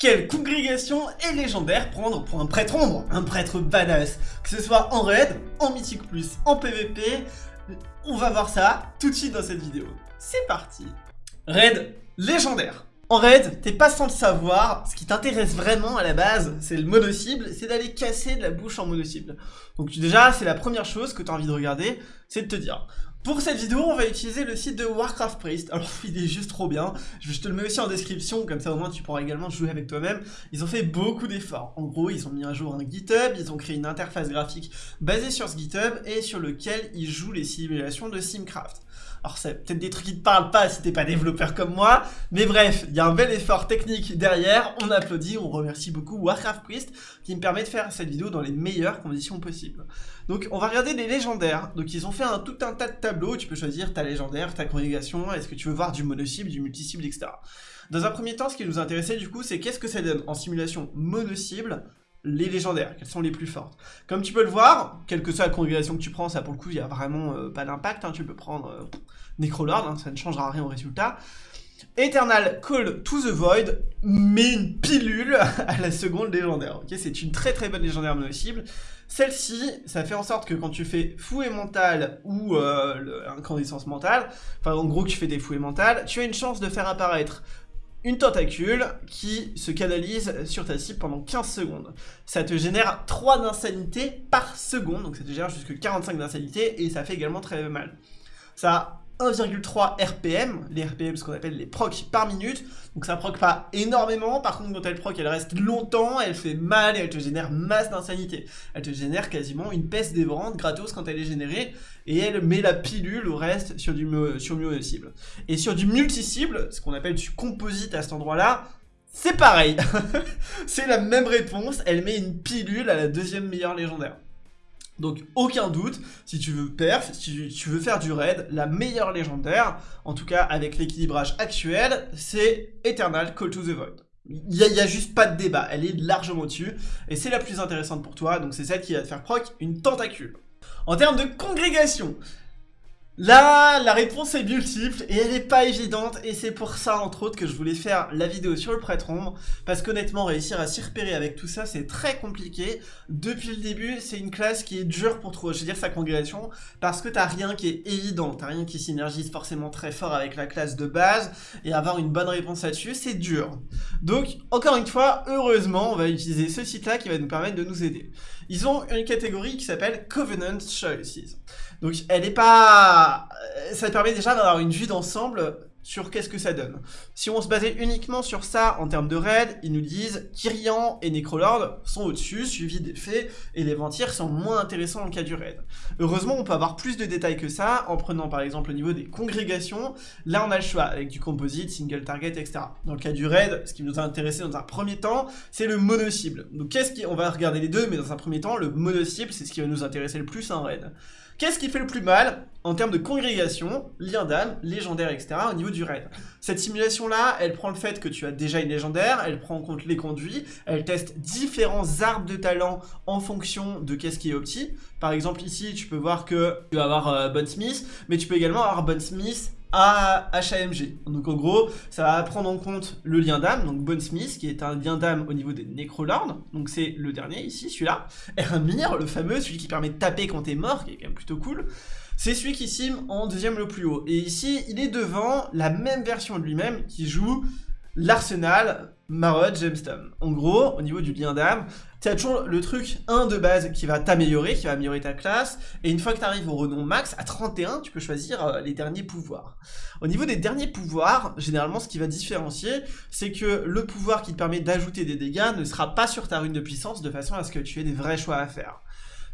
Quelle congrégation est légendaire prendre pour un prêtre ombre Un prêtre badass Que ce soit en raid, en mythique plus, en PVP, on va voir ça tout de suite dans cette vidéo. C'est parti Raid légendaire en raid, t'es pas sans le savoir, ce qui t'intéresse vraiment à la base, c'est le mono-cible, c'est d'aller casser de la bouche en mono-cible. Donc déjà, c'est la première chose que t'as envie de regarder, c'est de te dire, pour cette vidéo, on va utiliser le site de Warcraft Priest. Alors, il est juste trop bien. Je te le mets aussi en description, comme ça au moins tu pourras également jouer avec toi-même. Ils ont fait beaucoup d'efforts. En gros, ils ont mis à jour un GitHub, ils ont créé une interface graphique basée sur ce GitHub et sur lequel ils jouent les simulations de Simcraft. Alors c'est peut-être des trucs qui te parlent pas si t'es pas développeur comme moi, mais bref, il y a un bel effort technique derrière, on applaudit, on remercie beaucoup Warcraft Priest qui me permet de faire cette vidéo dans les meilleures conditions possibles. Donc on va regarder les légendaires, donc ils ont fait un, tout un tas de tableaux, tu peux choisir ta légendaire, ta congrégation, est-ce que tu veux voir du mono-cible, du multi-cible, etc. Dans un premier temps, ce qui nous intéressait du coup, c'est qu'est-ce que ça donne en simulation mono-cible les légendaires, quelles sont les plus fortes. Comme tu peux le voir, quelle que soit la congrégation que tu prends, ça pour le coup, il n'y a vraiment euh, pas d'impact, hein. tu peux prendre euh, Necrolord, hein, ça ne changera rien au résultat. Eternal Call to the Void met une pilule à la seconde légendaire. C'est une très très bonne légendaire mono-cible. Celle-ci, ça fait en sorte que quand tu fais fouet mental ou euh, incandescence mentale, enfin en gros que tu fais des fouets mentales, tu as une chance de faire apparaître une tentacule qui se canalise sur ta cible pendant 15 secondes. Ça te génère 3 d'insanité par seconde, donc ça te génère jusque 45 d'insanité, et ça fait également très mal. Ça 1,3 RPM, les RPM ce qu'on appelle les procs par minute, donc ça proc pas énormément, par contre quand elle proc elle reste longtemps, elle fait mal et elle te génère masse d'insanité. Elle te génère quasiment une peste dévorante gratos quand elle est générée, et elle met la pilule au reste sur du sur cible. Et sur du multi-cible, ce qu'on appelle du composite à cet endroit-là, c'est pareil C'est la même réponse, elle met une pilule à la deuxième meilleure légendaire. Donc aucun doute, si tu veux perf, si tu veux faire du raid, la meilleure légendaire, en tout cas avec l'équilibrage actuel, c'est Eternal Call to the Void. Il n'y a, juste pas de débat, elle est largement dessus, et c'est la plus intéressante pour toi, donc c'est celle qui va te faire proc une tentacule. En termes de congrégation, Là, la réponse est multiple et elle n'est pas évidente et c'est pour ça entre autres que je voulais faire la vidéo sur le prêtre ombre parce qu'honnêtement réussir à s'y repérer avec tout ça c'est très compliqué. Depuis le début c'est une classe qui est dure pour trouver, je veux dire sa congrégation parce que t'as rien qui est évident, t'as rien qui synergise forcément très fort avec la classe de base et avoir une bonne réponse là-dessus c'est dur. Donc encore une fois, heureusement on va utiliser ce site là qui va nous permettre de nous aider. Ils ont une catégorie qui s'appelle Covenant Choices. Donc elle est pas... Euh, ça permet déjà d'avoir une vue d'ensemble sur qu'est-ce que ça donne. Si on se basait uniquement sur ça en termes de raid, ils nous disent Kyrian et Necrolord sont au-dessus, suivis des faits, et les Ventirs sont moins intéressants en cas du raid. Heureusement, on peut avoir plus de détails que ça, en prenant par exemple au niveau des congrégations, là on a le choix, avec du composite, single target, etc. Dans le cas du raid, ce qui nous a intéressé dans un premier temps, c'est le mono-cible. Donc qu'est-ce qui... On va regarder les deux, mais dans un premier temps, le mono-cible, c'est ce qui va nous intéresser le plus en raid. Qu'est-ce qui fait le plus mal en termes de congrégation, lien d'âme, légendaire, etc. au niveau du raid Cette simulation-là, elle prend le fait que tu as déjà une légendaire, elle prend en compte les conduits, elle teste différents arbres de talent en fonction de qu'est-ce qui est opti. Par exemple, ici, tu peux voir que tu vas avoir euh, Smith, mais tu peux également avoir Smith à HAMG. Donc en gros, ça va prendre en compte le lien d'âme, donc Bone Smith, qui est un lien d'âme au niveau des Necrolords, donc c'est le dernier ici, celui-là. Ermir, le fameux, celui qui permet de taper quand t'es mort, qui est quand même plutôt cool. C'est celui qui sim en deuxième le plus haut. Et ici, il est devant la même version de lui-même qui joue l'arsenal Marod Gemstone. En gros, au niveau du lien d'âme, tu as toujours le truc 1 de base qui va t'améliorer, qui va améliorer ta classe, et une fois que tu arrives au renom max, à 31, tu peux choisir euh, les derniers pouvoirs. Au niveau des derniers pouvoirs, généralement ce qui va différencier, c'est que le pouvoir qui te permet d'ajouter des dégâts ne sera pas sur ta rune de puissance, de façon à ce que tu aies des vrais choix à faire.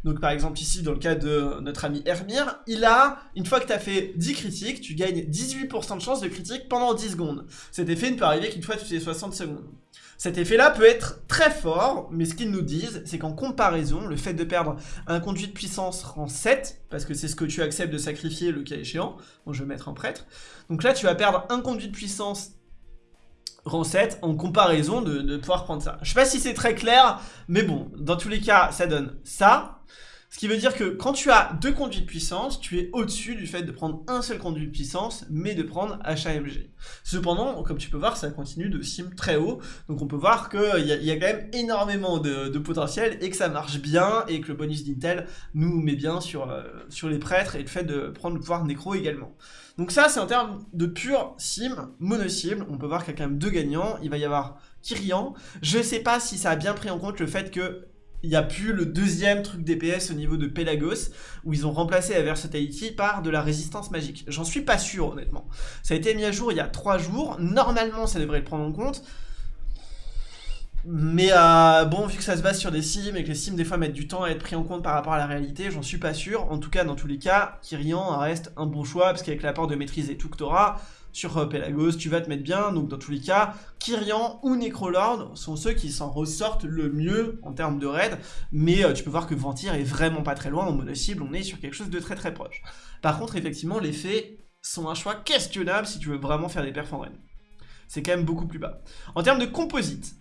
Donc par exemple ici, dans le cas de notre ami Hermir, il a, une fois que tu as fait 10 critiques, tu gagnes 18% de chance de critique pendant 10 secondes. Cet effet ne peut arriver qu'une fois toutes les 60 secondes. Cet effet-là peut être très fort, mais ce qu'ils nous disent, c'est qu'en comparaison, le fait de perdre un conduit de puissance rang 7, parce que c'est ce que tu acceptes de sacrifier le cas échéant, bon je vais mettre un prêtre, donc là tu vas perdre un conduit de puissance rang 7 en comparaison de, pouvoir prendre ça. Je sais pas si c'est très clair, mais bon, dans tous les cas, ça donne ça. Ce qui veut dire que quand tu as deux conduits de puissance, tu es au-dessus du fait de prendre un seul conduit de puissance, mais de prendre HAMG. Cependant, comme tu peux voir, ça continue de sim très haut, donc on peut voir qu'il y, a quand même énormément de, de, potentiel, et que ça marche bien, et que le bonus d'Intel nous met bien sur, euh, sur les prêtres, et le fait de prendre le pouvoir nécro également. Donc ça, c'est en termes de pure sim, mono-cible, on peut voir qu'il y a quand même deux gagnants, il va y avoir Kyrian, je sais pas si ça a bien pris en compte le fait que il n'y a plus le deuxième truc DPS au niveau de Pelagos, où ils ont remplacé la Versatility par de la résistance magique. J'en suis pas sûr, honnêtement. Ça a été mis à jour il y a 3 jours, normalement ça devrait le prendre en compte, mais euh, bon, vu que ça se base sur des sims et que les sims des fois mettent du temps à être pris en compte par rapport à la réalité, j'en suis pas sûr. En tout cas, dans tous les cas, Kyrian reste un bon choix, parce qu'avec l'apport de maîtrise et tout que t'auras, sur euh, Pelagos, tu vas te mettre bien, donc dans tous les cas, Kyrian ou Necrolord sont ceux qui s'en ressortent le mieux en termes de raid, mais euh, tu peux voir que Ventir est vraiment pas très loin, en mono-cible, on est sur quelque chose de très très proche. Par contre, effectivement, les faits sont un choix questionnable si tu veux vraiment faire des perfs en raid. C'est quand même beaucoup plus bas. En termes de composite,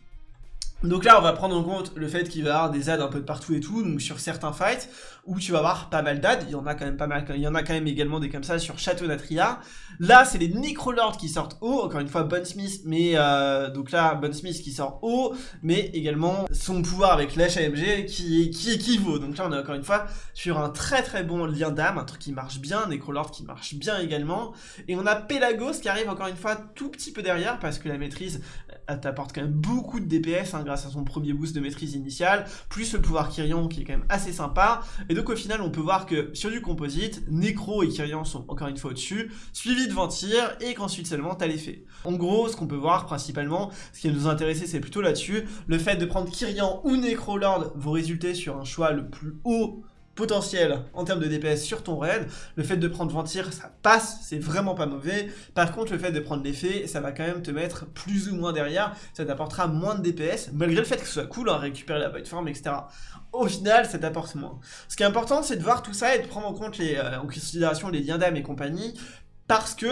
donc là, on va prendre en compte le fait qu'il va y avoir des adds un peu de partout et tout, donc sur certains fights, où tu vas avoir pas mal d'adds, il y en a quand même pas mal, il y en a quand même également des comme ça sur Château Natria. Là, c'est les Necrolords qui sortent haut, encore une fois, Bon Smith, mais euh, donc là, Bon Smith qui sort haut, mais également son pouvoir avec l'HAMG qui, qui équivaut. Donc là, on est encore une fois sur un très très bon lien d'âme, un truc qui marche bien, Necrolord qui marche bien également, et on a Pelagos qui arrive encore une fois tout petit peu derrière, parce que la maîtrise, t'apporte quand même beaucoup de DPS, hein, grâce à son premier boost de maîtrise initiale, plus le pouvoir Kyrian qui est quand même assez sympa, et donc au final on peut voir que sur du composite, Necro et Kyrian sont encore une fois au-dessus, suivi de Ventir, et qu'ensuite seulement t'as l'effet. En gros, ce qu'on peut voir principalement, ce qui nous intéressait c'est plutôt là-dessus, le fait de prendre Kyrian ou Necrolord vont résulter sur un choix le plus haut potentiel en termes de DPS sur ton raid. Le fait de prendre Ventir, ça passe, c'est vraiment pas mauvais. Par contre, le fait de prendre l'effet, ça va quand même te mettre plus ou moins derrière. Ça t'apportera moins de DPS, malgré le fait que ce soit cool, hein, récupérer la Void Form, etc. Au final, ça t'apporte moins. Ce qui est important, c'est de voir tout ça et de prendre en compte euh, en considération les liens d'âme et compagnie, parce que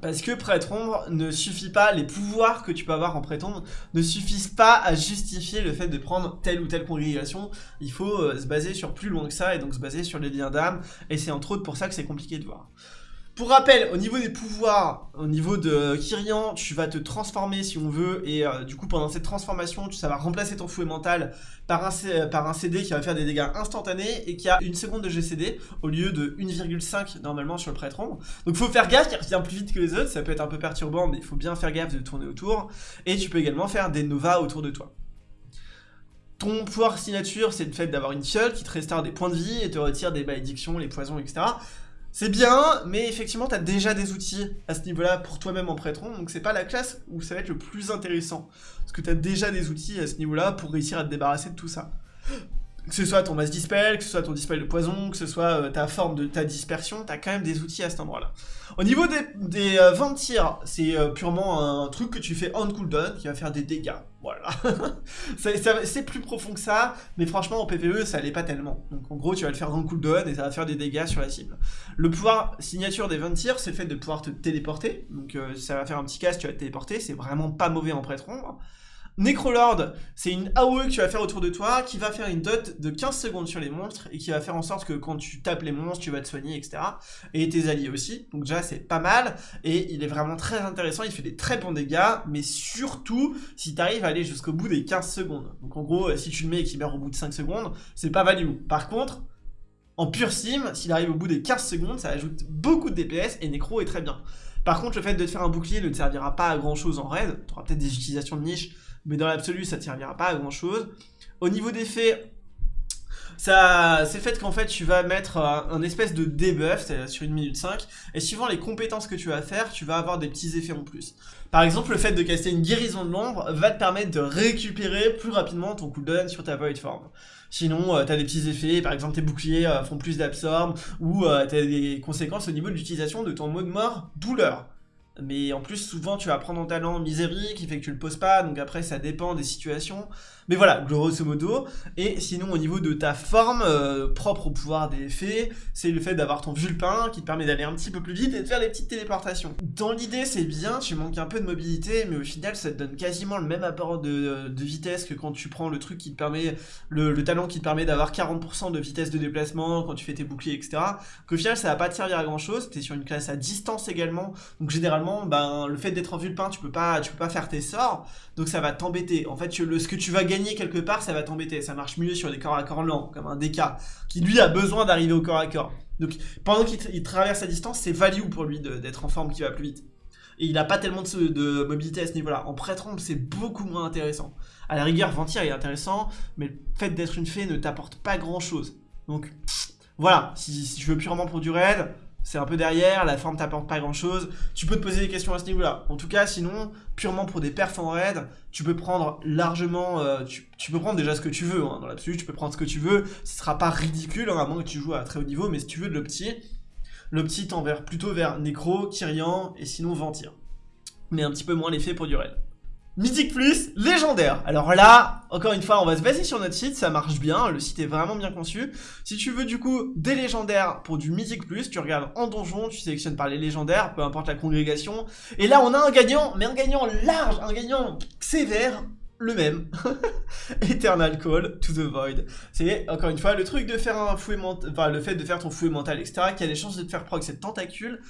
parce que prêtre ombre ne suffit pas, les pouvoirs que tu peux avoir en prêtre ombre ne suffisent pas à justifier le fait de prendre telle ou telle congrégation. Il faut euh, se baser sur plus loin que ça et donc se baser sur les liens d'âme. Et c'est entre autres pour ça que c'est compliqué de voir. Pour rappel, au niveau des pouvoirs, au niveau de Kyrian, tu vas te transformer si on veut, et euh, du coup pendant cette transformation, tu, ça va remplacer ton fouet mental par un, CD qui va faire des dégâts instantanés et qui a une seconde de GCD au lieu de 1,5 normalement sur le prêtre ombre. Donc faut faire gaffe, il revient plus vite que les autres, ça peut être un peu perturbant, mais il faut bien faire gaffe de tourner autour, et tu peux également faire des novas autour de toi. Ton pouvoir signature, c'est le fait d'avoir une fiole qui te restaure des points de vie et te retire des malédictions, les poisons, etc. C'est bien, mais effectivement, tu as déjà des outils à ce niveau-là pour toi-même en prêtron, donc c'est pas la classe où ça va être le plus intéressant. Parce que tu as déjà des outils à ce niveau-là pour réussir à te débarrasser de tout ça. Que ce soit ton masse dispel, que ce soit ton dispel de poison, que ce soit euh, ta forme de ta dispersion, tu as quand même des outils à cet endroit-là. Au niveau des, des euh, c'est euh, purement un truc que tu fais on cooldown qui va faire des dégâts. Voilà. c'est plus profond que ça, mais franchement en PvE ça allait pas tellement. Donc en gros tu vas le faire en cooldown et ça va faire des dégâts sur la cible. Le pouvoir signature des 20 tirs, c'est le fait de pouvoir te téléporter. Donc ça va faire un petit casse, tu vas te téléporter, c'est vraiment pas mauvais en prêtre Necrolord, c'est une AOE que tu vas faire autour de toi, qui va faire une dot de 15 secondes sur les monstres, et qui va faire en sorte que quand tu tapes les monstres, tu vas te soigner, etc. Et tes alliés aussi, donc déjà c'est pas mal, et il est vraiment très intéressant, il fait des très bons dégâts, mais surtout si tu arrives à aller jusqu'au bout des 15 secondes. Donc en gros, si tu le mets et qu'il meurt au bout de 5 secondes, c'est pas value. Par contre, en pure sim, s'il arrive au bout des 15 secondes, ça ajoute beaucoup de DPS, et Necro est très bien. Par contre, le fait de te faire un bouclier ne te servira pas à grand chose en raid, tu auras peut-être des utilisations de niche, mais dans l'absolu, ça ne servira pas à grand chose. Au niveau des faits, ça, c'est le fait qu'en fait tu vas mettre un, espèce de debuff sur une minute 5 et suivant les compétences que tu vas faire, tu vas avoir des petits effets en plus. Par exemple, le fait de caster une guérison de l'ombre va te permettre de récupérer plus rapidement ton cooldown sur ta void form. Sinon, euh, tu as des petits effets, par exemple tes boucliers euh, font plus d'absorbe ou euh, tu as des conséquences au niveau de l'utilisation de ton mode mort douleur. Mais en plus, souvent, tu vas prendre en talent misérie qui fait que tu le poses pas, donc après, ça dépend des situations. Mais voilà, grosso modo. Et sinon, au niveau de ta forme, euh, propre au pouvoir des fées, c'est le fait d'avoir ton vulpin qui te permet d'aller un petit peu plus vite et de faire des petites téléportations. Dans l'idée, c'est bien, tu manques un peu de mobilité, mais au final, ça te donne quasiment le même apport de, vitesse que quand tu prends le truc qui te permet, le, talent qui te permet d'avoir 40% de vitesse de déplacement quand tu fais tes boucliers, etc. Qu'au final, ça va pas te servir à grand chose. T'es sur une classe à distance également, donc généralement, ben, le fait d'être en vulpin, tu peux pas, tu peux pas faire tes sorts, donc ça va t'embêter. En fait, le, ce que tu vas gagner quelque part, ça va t'embêter. Ça marche mieux sur des corps à corps lents, comme un DK, qui lui a besoin d'arriver au corps à corps. Donc pendant qu'il traverse sa distance, c'est value pour lui d'être en forme qui va plus vite. Et il n'a pas tellement de, mobilité à ce niveau-là. En prêtre c'est beaucoup moins intéressant. À la rigueur, Ventir est intéressant, mais le fait d'être une fée ne t'apporte pas grand-chose. Donc voilà, si, si, je veux purement pour du raid, c'est un peu derrière, la forme t'apporte pas grand chose, tu peux te poser des questions à ce niveau-là. En tout cas, sinon, purement pour des perfs en raid, tu peux prendre largement, euh, tu, peux prendre déjà ce que tu veux, hein, dans l'absolu, tu peux prendre ce que tu veux, ce sera pas ridicule, hein, à moins que tu joues à très haut niveau, mais si tu veux de l'opti, l'opti tend plutôt vers Necro, Kyrian, et sinon Ventir. Mais un petit peu moins l'effet pour du raid. Mythique Plus, légendaire. Alors là, encore une fois, on va se baser sur notre site, ça marche bien, le site est vraiment bien conçu. Si tu veux du coup des légendaires pour du Mythique Plus, tu regardes en donjon, tu sélectionnes par les légendaires, peu importe la congrégation. Et là, on a un gagnant, mais un gagnant large, un gagnant sévère, le même. Eternal Call to the Void. C'est, encore une fois, le truc de faire un fouet mental, enfin, le fait de faire ton fouet mental, etc., qui a des chances de te faire proc cette tentacule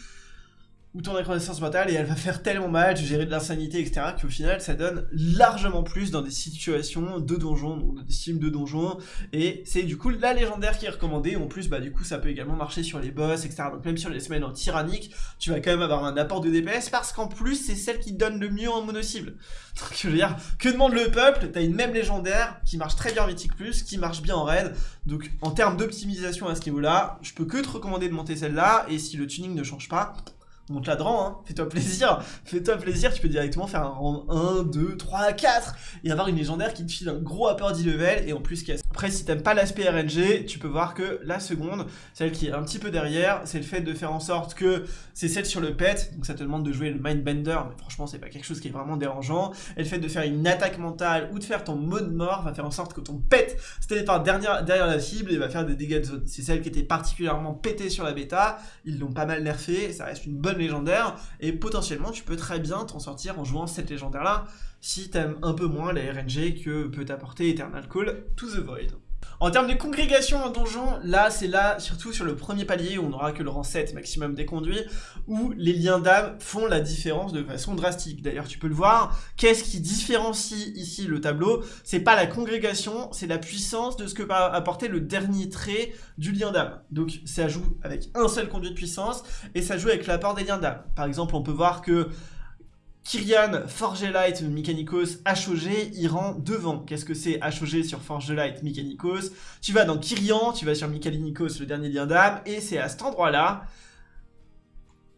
ou ton reconnaissance mentale et elle va faire tellement mal, tu gérer de l'insanité, etc., qu'au final, ça donne largement plus dans des situations de donjon, donc des sims de donjon, et c'est du coup la légendaire qui est recommandée, en plus, bah du coup, ça peut également marcher sur les boss, etc., donc même sur les semaines en tyrannique, tu vas quand même avoir un apport de DPS, parce qu'en plus, c'est celle qui donne le mieux en mono-cible. Donc, je veux dire, que demande le peuple? T'as une même légendaire, qui marche très bien en Mythic Plus, qui marche bien en raid, donc en termes d'optimisation à ce niveau-là, je peux que te recommander de monter celle-là, et si le tuning ne change pas, monte la drant, hein. fais-toi plaisir, fais-toi plaisir, tu peux directement faire un rang 1, 2, 3, 4, et avoir une légendaire qui te file un gros apport d'e-level, et en plus qui Après, si t'aimes pas l'aspect RNG, tu peux voir que la seconde, celle qui est un petit peu derrière, c'est le fait de faire en sorte que c'est celle sur le pet, donc ça te demande de jouer le Mindbender, mais franchement, c'est pas quelque chose qui est vraiment dérangeant, et le fait de faire une attaque mentale, ou de faire ton mode mort, va faire en sorte que ton pet se téléporte derrière, derrière la cible, et va faire des dégâts de zone. C'est celle qui était particulièrement pétée sur la bêta, ils l'ont pas mal nerfé, ça reste une bonne et potentiellement tu peux très bien t'en sortir en jouant cette légendaire là, si t'aimes un peu moins les RNG que peut apporter Eternal Call to the Void. En termes de congrégation en donjon, là c'est là, surtout sur le premier palier où on n'aura que le rang 7 maximum des conduits, où les liens d'âme font la différence de façon drastique. D'ailleurs tu peux le voir, qu'est-ce qui différencie ici le tableau? C'est pas la congrégation, c'est la puissance de ce que va apporter le dernier trait du lien d'âme. Donc ça joue avec un seul conduit de puissance, et ça joue avec l'apport des liens d'âme. Par exemple on peut voir que Kyrian, Forgelite, Mechanicos, HOG, il rend devant. Qu'est-ce que c'est HOG sur Forgelite, Mechanicos Tu vas dans Kyrian, tu vas sur Mechanicos, le dernier lien d'âme, et c'est à cet endroit-là,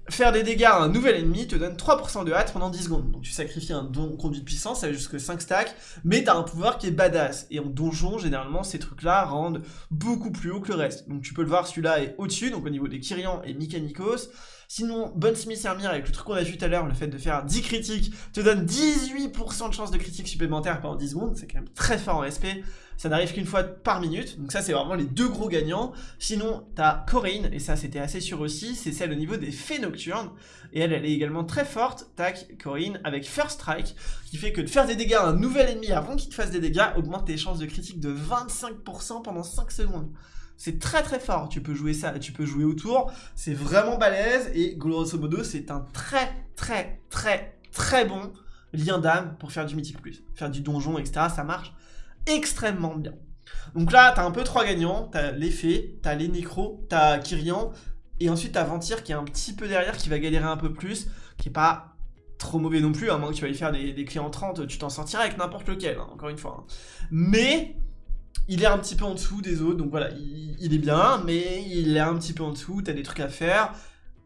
faire des dégâts à un nouvel ennemi te donne 3% de hâte pendant 10 secondes. Donc tu sacrifies un don conduit de puissance, ça va jusque 5 stacks, mais t'as un pouvoir qui est badass. Et en donjon, généralement, ces trucs-là rendent beaucoup plus haut que le reste. Donc tu peux le voir, celui-là est au-dessus, donc au niveau des Kyrian et Mechanicos. Sinon, Bonne Smith Hermir, avec le truc qu'on a vu tout à l'heure, le fait de faire 10 critiques, te donne 18% de chance de critique supplémentaire pendant 10 secondes, c'est quand même très fort en SP. Ça n'arrive qu'une fois par minute, donc ça c'est vraiment les deux gros gagnants. Sinon, t'as Corinne, et ça c'était assez sûr aussi, c'est celle au niveau des fées nocturnes, et elle, elle est également très forte, tac, Corinne, avec First Strike, qui fait que de faire des dégâts à un nouvel ennemi avant qu'il te fasse des dégâts augmente tes chances de critique de 25% pendant 5 secondes. C'est très très fort, tu peux jouer ça, tu peux jouer autour, c'est vraiment balèze, et grosso modo, c'est un très très très très bon lien d'âme pour faire du Mythic Plus. Faire du donjon, etc., ça marche extrêmement bien. Donc là, t'as un peu trois gagnants, t'as les fées, t'as les nécros, t'as Kyrian, et ensuite t'as Ventir qui est un petit peu derrière, qui va galérer un peu plus, qui est pas trop mauvais non plus, à moins que tu ailles faire des, des clients 30, tu t'en sortiras avec n'importe lequel, hein, encore une fois. Hein. Mais il est un petit peu en dessous des autres, donc voilà, il, est bien, mais il est un petit peu en dessous, t'as des trucs à faire,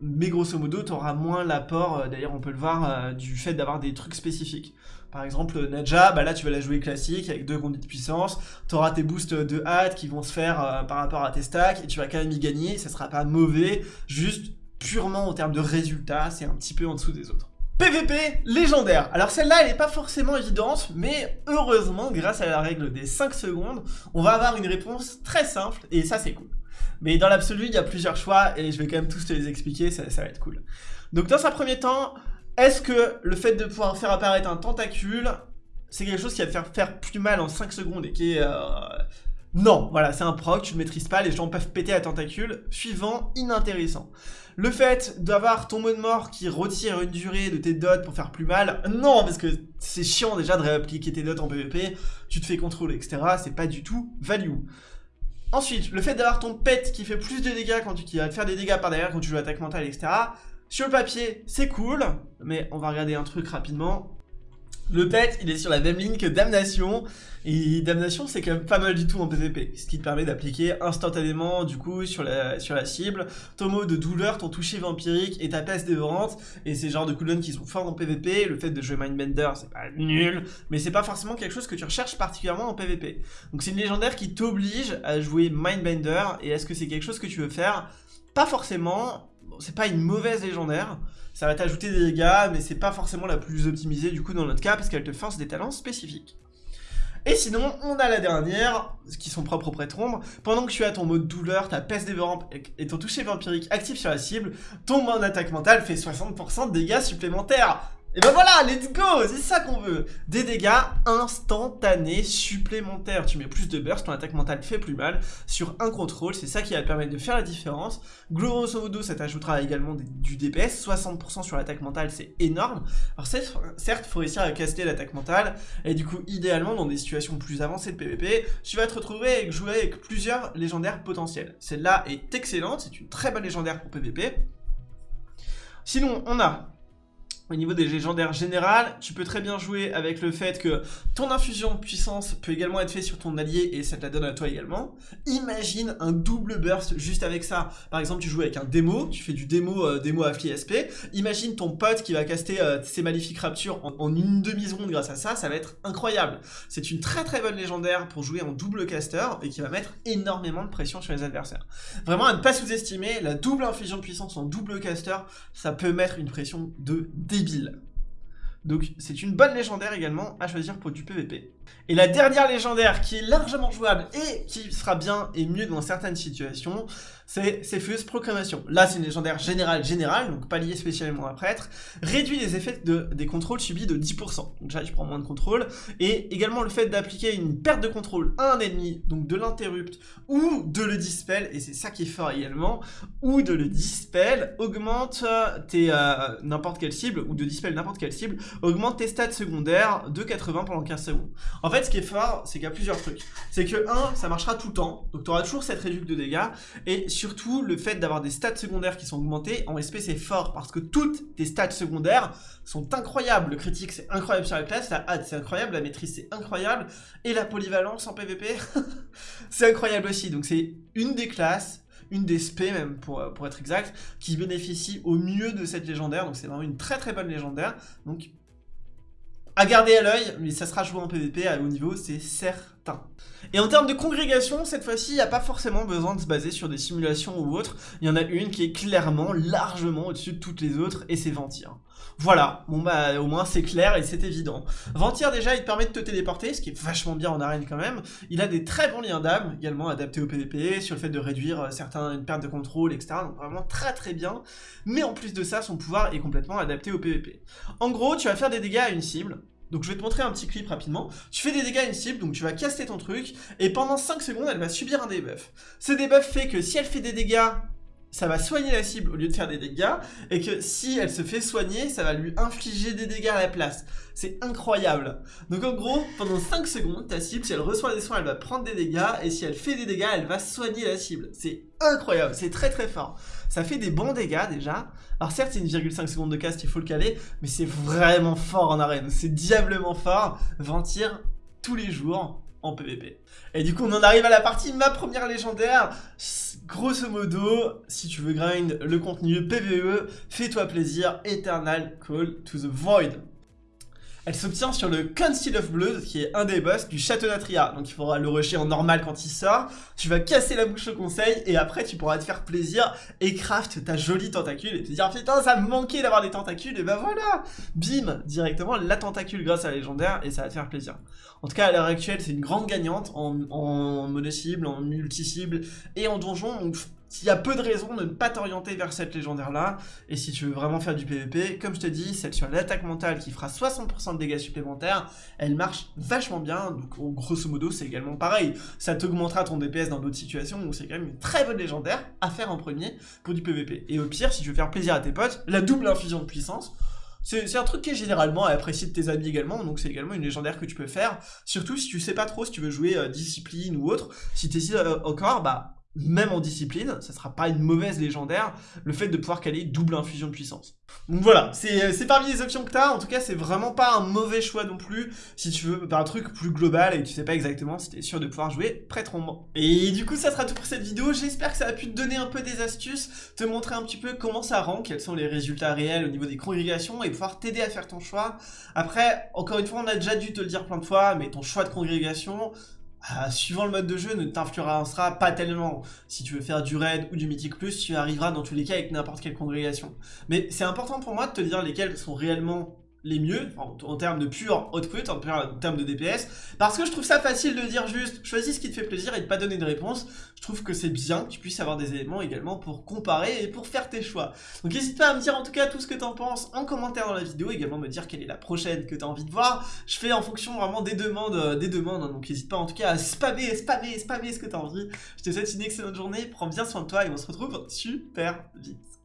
mais grosso modo, t'auras moins l'apport, euh, d'ailleurs on peut le voir, euh, du fait d'avoir des trucs spécifiques. Par exemple, Nadja, bah là tu vas la jouer classique avec deux conduits de puissance, t'auras tes boosts de hâte qui vont se faire euh, par rapport à tes stacks, et tu vas quand même y gagner, ça sera pas mauvais, juste purement en termes de résultats, c'est un petit peu en dessous des autres. PVP légendaire. Alors celle-là, elle n'est pas forcément évidente, mais heureusement, grâce à la règle des 5 secondes, on va avoir une réponse très simple, et ça c'est cool. Mais dans l'absolu, il y a plusieurs choix, et je vais quand même tous te les expliquer, ça, va être cool. Donc dans un premier temps, est-ce que le fait de pouvoir faire apparaître un tentacule, c'est quelque chose qui va te faire faire plus mal en 5 secondes et qui est... Euh, non, voilà, c'est un proc, tu ne maîtrises pas, les gens peuvent péter à tentacule. Suivant, inintéressant. Le fait d'avoir ton mode mort qui retire une durée de tes dots pour faire plus mal, non, parce que c'est chiant déjà de réappliquer tes dots en PvP, tu te fais contrôler, etc. C'est pas du tout value. Ensuite, le fait d'avoir ton pet qui fait plus de dégâts quand tu qui va faire des dégâts par derrière quand tu joues attaque mentale, etc. Sur le papier, c'est cool, mais on va regarder un truc rapidement. Le pet, il est sur la même ligne que Damnation, et Damnation c'est quand même pas mal du tout en PvP, ce qui te permet d'appliquer instantanément du coup sur la, sur la cible, ton mot de douleur, ton toucher vampirique et ta peste dévorante, et c'est genre de cooldowns qui sont forts en PvP, le fait de jouer Mindbender c'est pas nul, mais c'est pas forcément quelque chose que tu recherches particulièrement en PvP. Donc c'est une légendaire qui t'oblige à jouer Mindbender, et est-ce que c'est quelque chose que tu veux faire? Pas forcément, c'est pas une mauvaise légendaire, ça va t'ajouter des dégâts, mais c'est pas forcément la plus optimisée du coup dans notre cas, parce qu'elle te force des talents spécifiques. Et sinon, on a la dernière, qui sont propres au prêtre ombre. Pendant que tu as ton mode douleur, ta peste dévorante et ton toucher vampirique actif sur la cible, ton mode attaque mentale fait 60% de dégâts supplémentaires. Et ben voilà, let's go C'est ça qu'on veut Des dégâts instantanés supplémentaires. Tu mets plus de burst, ton attaque mentale fait plus mal. Sur un contrôle, c'est ça qui va te permettre de faire la différence. Grosso modo, ça t'ajoutera également du DPS. 60% sur l'attaque mentale, c'est énorme. Alors certes, faut réussir à caster l'attaque mentale. Et du coup, idéalement, dans des situations plus avancées de PvP, tu vas te retrouver avec jouer avec plusieurs légendaires potentiels. Celle-là est excellente, c'est une très bonne légendaire pour PvP. Sinon, on a au niveau des légendaires générales, tu peux très bien jouer avec le fait que ton infusion de puissance peut également être fait sur ton allié et ça te la donne à toi également. Imagine un double burst juste avec ça. Par exemple, tu joues avec un démo, tu fais du démo, euh, démo affli SP. Imagine ton pote qui va caster euh, ses maléfiques raptures en, une demi-seconde grâce à ça, ça va être incroyable. C'est une très très bonne légendaire pour jouer en double caster et qui va mettre énormément de pression sur les adversaires. Vraiment à ne pas sous-estimer, la double infusion de puissance en double caster, ça peut mettre une pression de donc c'est une bonne légendaire également à choisir pour du PVP. Et la dernière légendaire qui est largement jouable et qui sera bien et mieux dans certaines situations, c'est Cepheus Proclamation. Là, c'est une légendaire générale générale, donc pas liée spécialement à prêtre. Réduit les effets de, des contrôles subis de 10%. Donc déjà, tu prends moins de contrôle. Et également le fait d'appliquer une perte de contrôle à un ennemi, donc de l'interrupt ou de le dispel, et c'est ça qui est fort également, ou de le dispel, augmente tes euh, n'importe quelle cible, ou de dispel n'importe quelle cible, augmente tes stats secondaires de 80 pendant 15 secondes. En fait, ce qui est fort, c'est qu'il y a plusieurs trucs. C'est que 1, ça marchera tout le temps, donc tu auras toujours cette réduction de dégâts, et surtout le fait d'avoir des stats secondaires qui sont augmentées, en SP c'est fort, parce que toutes tes stats secondaires sont incroyables. Le critique c'est incroyable sur la classe, la hâte c'est incroyable, la maîtrise c'est incroyable, et la polyvalence en PvP, c'est incroyable aussi. Donc c'est une des classes une des SP même pour, pour être exact, qui bénéficie au mieux de cette légendaire, donc c'est vraiment une très très bonne légendaire, à garder à l'œil, mais ça sera joué en PvP à haut niveau, c'est certain. Et en termes de congrégation, cette fois-ci, il n'y a pas forcément besoin de se baser sur des simulations ou autres. Il y en a une qui est clairement, largement au-dessus de toutes les autres, et c'est Ventir. Voilà, bon bah au moins c'est clair et c'est évident. Ventir déjà, il te permet de te téléporter, ce qui est vachement bien en arène quand même. Il a des très bons liens d'âme, également adaptés au PvP, sur le fait de réduire euh, certaines pertes de contrôle, etc. Donc vraiment très très bien. Mais en plus de ça, son pouvoir est complètement adapté au PvP. En gros, tu vas faire des dégâts à une cible, donc je vais te montrer un petit clip rapidement. Tu fais des dégâts à une cible, donc tu vas caster ton truc, et pendant 5 secondes, elle va subir un debuff. Ce debuff fait que si elle fait des dégâts ça va soigner la cible au lieu de faire des dégâts, et que si elle se fait soigner, ça va lui infliger des dégâts à la place. C'est incroyable. Donc en gros, pendant 5 secondes, ta cible, si elle reçoit des soins, elle va prendre des dégâts, et si elle fait des dégâts, elle va soigner la cible. C'est incroyable, c'est très très fort. Ça fait des bons dégâts déjà. Alors certes, c'est une 1,5 seconde de cast, il faut le caler, mais c'est vraiment fort en arène. C'est diablement fort. Ventir tous les jours en PvP. Et du coup, on en arrive à la partie ma première légendaire. Grosso modo, si tu veux grind le contenu PvE, fais-toi plaisir, Eternal Call to the Void. Elle s'obtient sur le Council of Blood, qui est un des boss du Château d'Atria. Donc il faudra le rusher en normal quand il sort. Tu vas casser la bouche au conseil, et après tu pourras te faire plaisir et craft ta jolie tentacule et te dire putain ça me manquait d'avoir des tentacules, et ben voilà Bim Directement la tentacule grâce à la légendaire, et ça va te faire plaisir. En tout cas à l'heure actuelle c'est une grande gagnante en, mono-cible, en multi-cible et en donjon, il y a peu de raisons de ne pas t'orienter vers cette légendaire-là, et si tu veux vraiment faire du PvP, comme je te dis, celle sur l'attaque mentale qui fera 60% de dégâts supplémentaires, elle marche vachement bien, donc grosso modo c'est également pareil, ça t'augmentera ton DPS dans d'autres situations, donc c'est quand même une très bonne légendaire à faire en premier pour du PvP. Et au pire, si tu veux faire plaisir à tes potes, la double infusion de puissance, c'est un truc qui est généralement apprécié de tes amis également, donc c'est également une légendaire que tu peux faire, surtout si tu sais pas trop si tu veux jouer euh, discipline ou autre, si tu euh, encore, bah même en discipline, ça sera pas une mauvaise légendaire, le fait de pouvoir caler double infusion de puissance. Donc voilà, c'est parmi les options que t'as, en tout cas c'est vraiment pas un mauvais choix non plus, si tu veux un truc plus global et tu sais pas exactement si t'es sûr de pouvoir jouer prêtre ombre. Et du coup ça sera tout pour cette vidéo, j'espère que ça a pu te donner un peu des astuces, te montrer un petit peu comment ça rend, quels sont les résultats réels au niveau des congrégations et pouvoir t'aider à faire ton choix. Après, encore une fois, on a déjà dû te le dire plein de fois, mais ton choix de congrégation, ah, suivant le mode de jeu, ne t'influencera pas tellement. Si tu veux faire du raid ou du mythique plus, tu arriveras dans tous les cas avec n'importe quelle congrégation. Mais c'est important pour moi de te dire lesquels sont réellement les mieux, en, termes de pur output, en, termes de DPS, parce que je trouve ça facile de dire juste, choisis ce qui te fait plaisir et de pas donner de réponse. Je trouve que c'est bien que tu puisses avoir des éléments également pour comparer et pour faire tes choix. Donc n'hésite pas à me dire en tout cas tout ce que t'en penses en commentaire dans la vidéo, également me dire quelle est la prochaine que tu as envie de voir. Je fais en fonction vraiment des demandes, euh, des demandes, hein. donc n'hésite pas en tout cas à spammer, spammer, spammer ce que tu as envie. Je te souhaite une excellente journée, prends bien soin de toi et on se retrouve super vite.